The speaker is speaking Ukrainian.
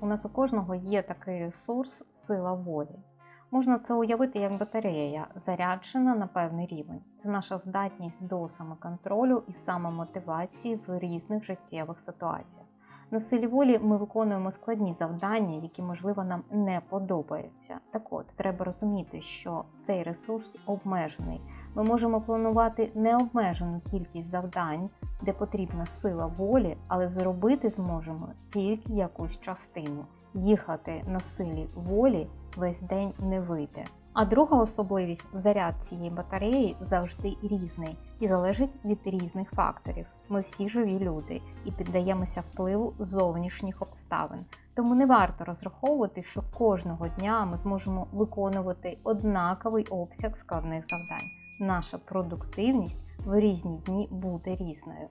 У нас у кожного є такий ресурс сила волі. Можна це уявити як батарея, заряджена на певний рівень. Це наша здатність до самоконтролю і самомотивації в різних життєвих ситуаціях. На силі волі ми виконуємо складні завдання, які, можливо, нам не подобаються. Так от, треба розуміти, що цей ресурс обмежений. Ми можемо планувати необмежену кількість завдань, де потрібна сила волі, але зробити зможемо тільки якусь частину. Їхати на силі волі весь день не вийде. А друга особливість заряд цієї батареї завжди різний і залежить від різних факторів. Ми всі живі люди і піддаємося впливу зовнішніх обставин. Тому не варто розраховувати, що кожного дня ми зможемо виконувати однаковий обсяг складних завдань. Наша продуктивність в різні дні буде різною.